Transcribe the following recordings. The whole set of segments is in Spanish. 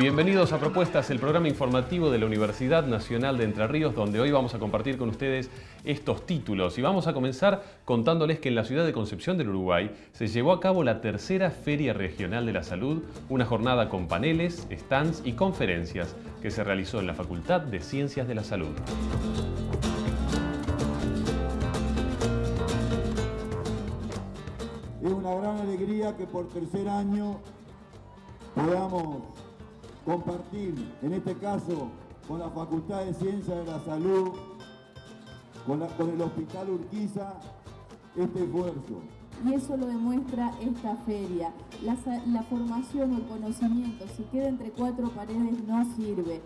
Bienvenidos a Propuestas, el programa informativo de la Universidad Nacional de Entre Ríos, donde hoy vamos a compartir con ustedes estos títulos. Y vamos a comenzar contándoles que en la ciudad de Concepción del Uruguay se llevó a cabo la tercera Feria Regional de la Salud, una jornada con paneles, stands y conferencias que se realizó en la Facultad de Ciencias de la Salud. Es una gran alegría que por tercer año podamos compartir, en este caso con la Facultad de Ciencias de la Salud, con, el Hospital Urquiza, este esfuerzo. Y eso lo demuestra esta feria. La, la formación o el conocimiento, si queda entre cuatro paredes, no sirve.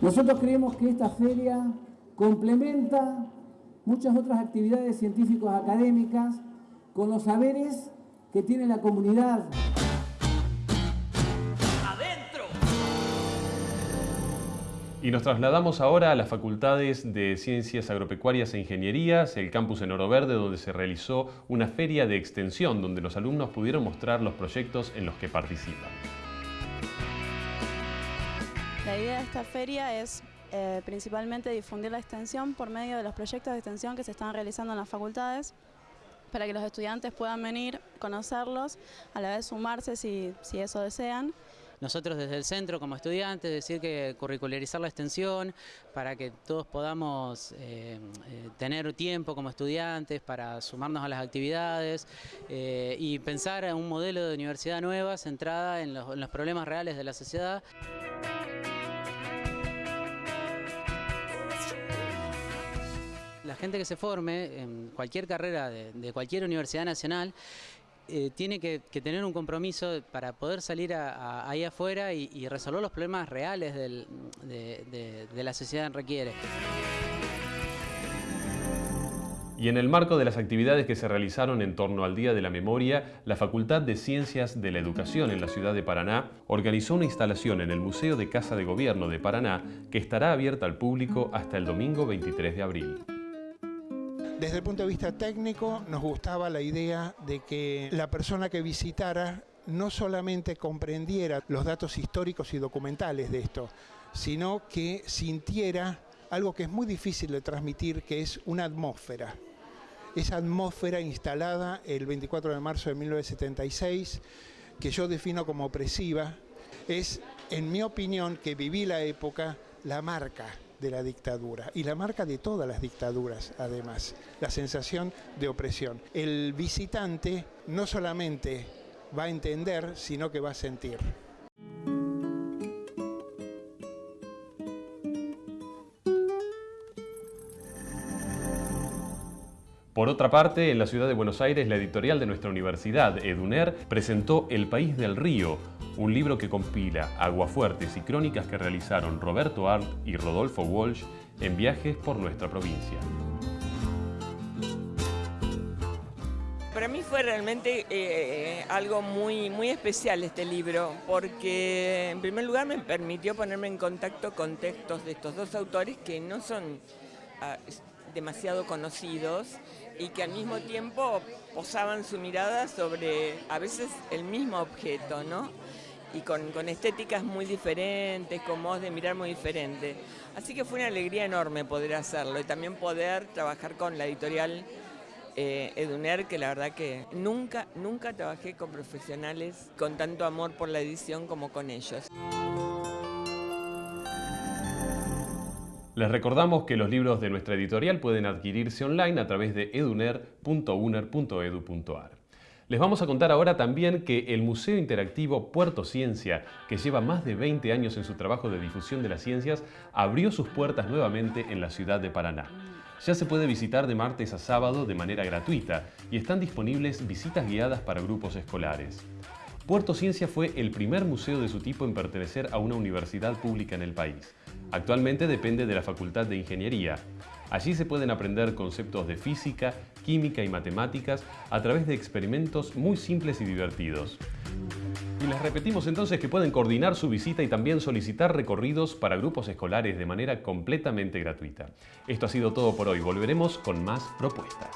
Nosotros creemos que esta feria complementa muchas otras actividades científicos académicas con los saberes que tiene la comunidad. ¡Adentro! Y nos trasladamos ahora a las facultades de Ciencias Agropecuarias e Ingenierías, el campus en Oro Verde, donde se realizó una feria de extensión, donde los alumnos pudieron mostrar los proyectos en los que participan. La idea de esta feria es eh, principalmente difundir la extensión por medio de los proyectos de extensión que se están realizando en las facultades para que los estudiantes puedan venir, conocerlos, a la vez sumarse si, eso desean. Nosotros desde el centro como estudiantes decir que curricularizar la extensión para que todos podamos eh, eh, tener tiempo como estudiantes para sumarnos a las actividades eh, y pensar en un modelo de universidad nueva centrada en los problemas reales de la sociedad. La gente que se forme en cualquier carrera de, cualquier universidad nacional eh, tiene que, tener un compromiso para poder salir ahí afuera y, resolver los problemas reales de, la sociedad requiere. Y en el marco de las actividades que se realizaron en torno al Día de la Memoria, la Facultad de Ciencias de la Educación en la ciudad de Paraná organizó una instalación en el Museo de Casa de Gobierno de Paraná que estará abierta al público hasta el domingo 23 de abril. Desde el punto de vista técnico nos gustaba la idea de que la persona que visitara no solamente comprendiera los datos históricos y documentales de esto, sino que sintiera algo que es muy difícil de transmitir, que es una atmósfera. Esa atmósfera instalada el 24 de marzo de 1976, que yo defino como opresiva, es, en mi opinión, que viví la época, la marca de la dictadura y la marca de todas las dictaduras además, la sensación de opresión. El visitante no solamente va a entender, sino que va a sentir. Por otra parte, en la ciudad de Buenos Aires, la editorial de nuestra universidad, Eduner, presentó El País del Río, un libro que compila aguafuertes y crónicas que realizaron Roberto Arlt y Rodolfo Walsh en viajes por nuestra provincia. Para mí fue realmente eh, algo muy, muy especial este libro, porque en primer lugar me permitió ponerme en contacto con textos de estos dos autores que no son ah, demasiado conocidos y que al mismo tiempo posaban su mirada sobre a veces el mismo objeto, ¿no? y con, estéticas muy diferentes, con modos de mirar muy diferentes. Así que fue una alegría enorme poder hacerlo y también poder trabajar con la editorial eh, Eduner, que la verdad que nunca, nunca trabajé con profesionales con tanto amor por la edición como con ellos. Les recordamos que los libros de nuestra editorial pueden adquirirse online a través de eduner.uner.edu.ar. Les vamos a contar ahora también que el Museo Interactivo Puerto Ciencia, que lleva más de 20 años en su trabajo de difusión de las ciencias, abrió sus puertas nuevamente en la ciudad de Paraná. Ya se puede visitar de martes a sábado de manera gratuita y están disponibles visitas guiadas para grupos escolares. Puerto Ciencia fue el primer museo de su tipo en pertenecer a una universidad pública en el país. Actualmente depende de la Facultad de Ingeniería. Allí se pueden aprender conceptos de física, química y matemáticas a través de experimentos muy simples y divertidos. Y les repetimos entonces que pueden coordinar su visita y también solicitar recorridos para grupos escolares de manera completamente gratuita. Esto ha sido todo por hoy. Volveremos con más propuestas.